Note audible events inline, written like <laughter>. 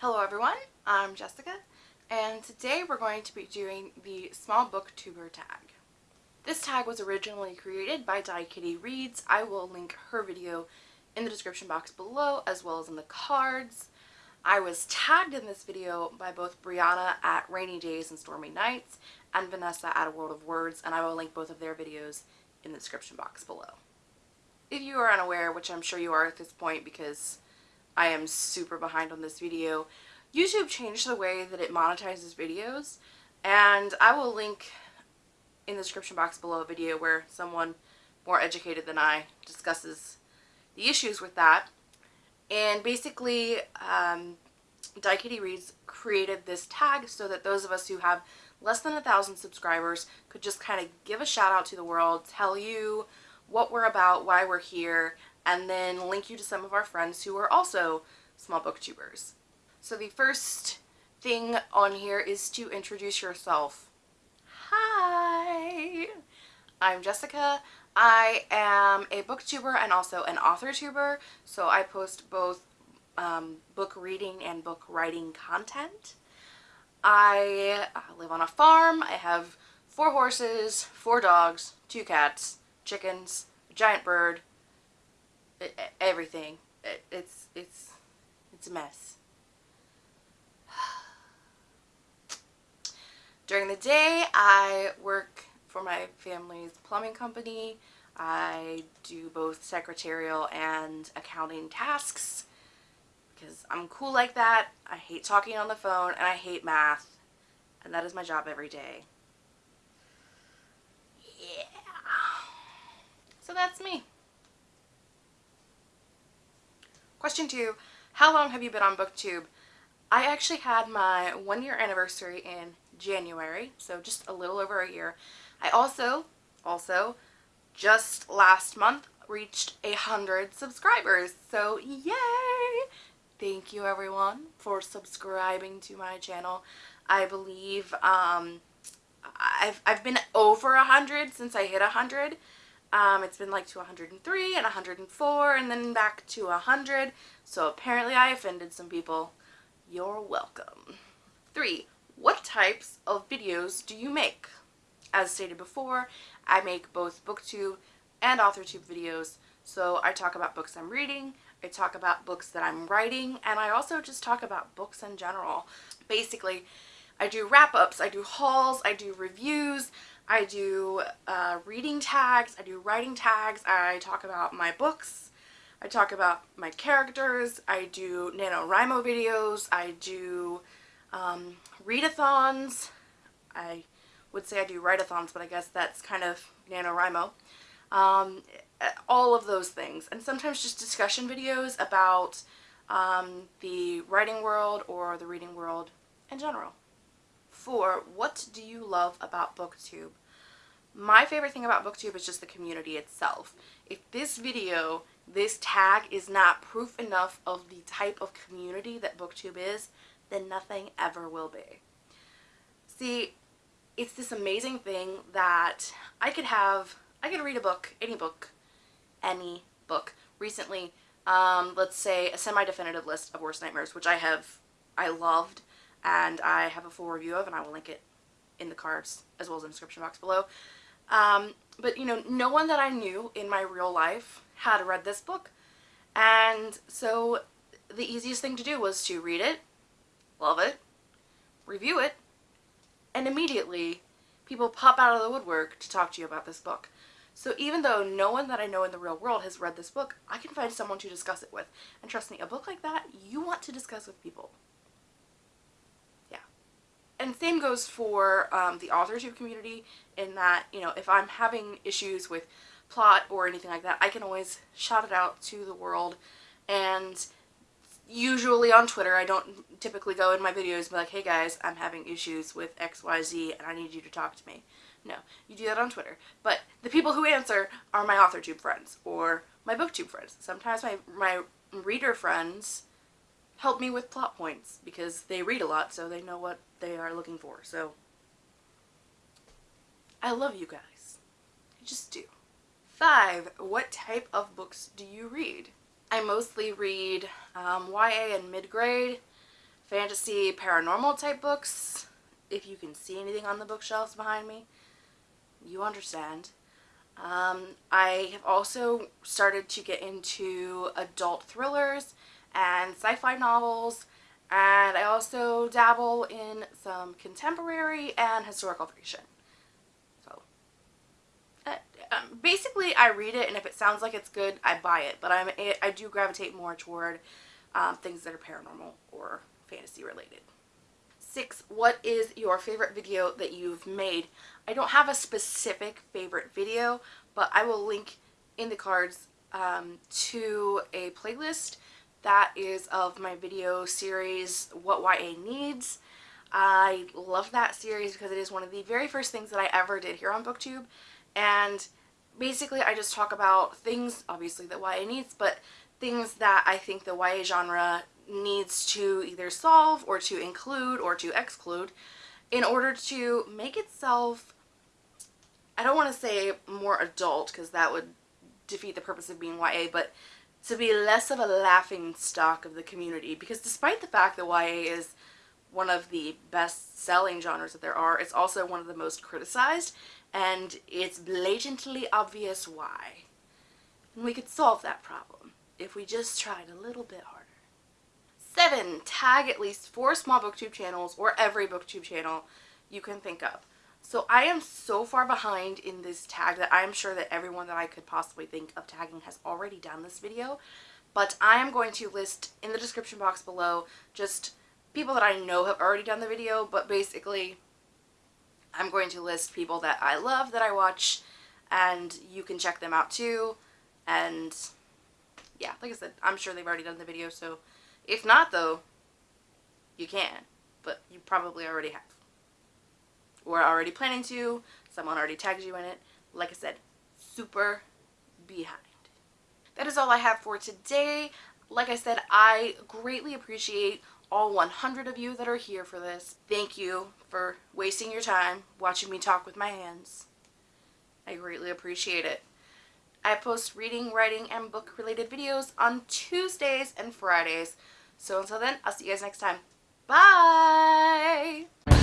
Hello everyone, I'm Jessica and today we're going to be doing the small booktuber tag. This tag was originally created by Die Kitty Reads. I will link her video in the description box below as well as in the cards. I was tagged in this video by both Brianna at Rainy Days and Stormy Nights and Vanessa at A World of Words and I will link both of their videos in the description box below. If you are unaware, which I'm sure you are at this point because I am super behind on this video, YouTube changed the way that it monetizes videos and I will link in the description box below a video where someone more educated than I discusses the issues with that. And basically, um, Reads created this tag so that those of us who have less than a thousand subscribers could just kind of give a shout out to the world, tell you what we're about, why we're here, and then link you to some of our friends who are also small booktubers. So the first thing on here is to introduce yourself. Hi! I'm Jessica. I am a booktuber and also an author tuber, so I post both um, book reading and book writing content. I uh, live on a farm. I have four horses, four dogs, two cats, chickens, a giant bird, everything. It's, it's, it's a mess. <sighs> During the day, I work for my family's plumbing company. I do both secretarial and accounting tasks because I'm cool like that. I hate talking on the phone and I hate math and that is my job every day. Yeah. So that's me. Question two, how long have you been on BookTube? I actually had my one year anniversary in January, so just a little over a year. I also, also, just last month reached a hundred subscribers, so yay! Thank you everyone for subscribing to my channel. I believe um, I've, I've been over a hundred since I hit a hundred. Um, it's been like to 103 and 104 and then back to 100. So apparently I offended some people. You're welcome. Three, what types of videos do you make? As stated before, I make both booktube and authortube videos. So I talk about books I'm reading, I talk about books that I'm writing, and I also just talk about books in general. Basically, I do wrap-ups, I do hauls, I do reviews, I do uh, reading tags, I do writing tags, I talk about my books, I talk about my characters, I do NaNoWriMo videos, I do um, readathons. I would say I do write-a-thons, but I guess that's kind of NaNoWriMo. Um, all of those things. And sometimes just discussion videos about um, the writing world or the reading world in general. What do you love about BookTube? My favorite thing about BookTube is just the community itself. If this video, this tag is not proof enough of the type of community that BookTube is, then nothing ever will be. See, it's this amazing thing that I could have, I could read a book, any book, any book. Recently, um, let's say a semi-definitive list of worst nightmares, which I have, I loved, and I have a full review of, and I will link it in the cards as well as in the description box below. Um, but, you know, no one that I knew in my real life had read this book. And so the easiest thing to do was to read it, love it, review it, and immediately people pop out of the woodwork to talk to you about this book. So even though no one that I know in the real world has read this book, I can find someone to discuss it with. And trust me, a book like that, you want to discuss with people. And same goes for um, the authorship community in that, you know, if I'm having issues with plot or anything like that, I can always shout it out to the world and usually on Twitter. I don't typically go in my videos and be like, hey guys, I'm having issues with XYZ and I need you to talk to me. No, you do that on Twitter. But the people who answer are my AuthorTube friends or my BookTube friends. Sometimes my, my reader friends help me with plot points because they read a lot so they know what they are looking for. So I love you guys. I just do. Five, what type of books do you read? I mostly read um, YA and mid-grade, fantasy paranormal type books. If you can see anything on the bookshelves behind me, you understand. Um, I have also started to get into adult thrillers and sci-fi novels and I also dabble in some contemporary and historical fiction. So, uh, um, basically I read it and if it sounds like it's good, I buy it. But I'm, I do gravitate more toward um, things that are paranormal or fantasy related. Six, what is your favorite video that you've made? I don't have a specific favorite video, but I will link in the cards um, to a playlist that is of my video series What YA Needs. I love that series because it is one of the very first things that I ever did here on BookTube and basically I just talk about things, obviously that YA needs, but things that I think the YA genre needs to either solve or to include or to exclude in order to make itself, I don't want to say more adult because that would defeat the purpose of being YA, but to be less of a laughing stock of the community because despite the fact that YA is one of the best selling genres that there are, it's also one of the most criticized and it's blatantly obvious why. And we could solve that problem if we just tried a little bit harder. 7. Tag at least 4 small booktube channels or every booktube channel you can think of. So I am so far behind in this tag that I am sure that everyone that I could possibly think of tagging has already done this video. But I am going to list in the description box below just people that I know have already done the video. But basically, I'm going to list people that I love, that I watch, and you can check them out too. And yeah, like I said, I'm sure they've already done the video. So if not though, you can. But you probably already have or already planning to, someone already tagged you in it. Like I said, super behind. That is all I have for today. Like I said, I greatly appreciate all 100 of you that are here for this. Thank you for wasting your time watching me talk with my hands. I greatly appreciate it. I post reading, writing, and book related videos on Tuesdays and Fridays. So until then, I'll see you guys next time. Bye!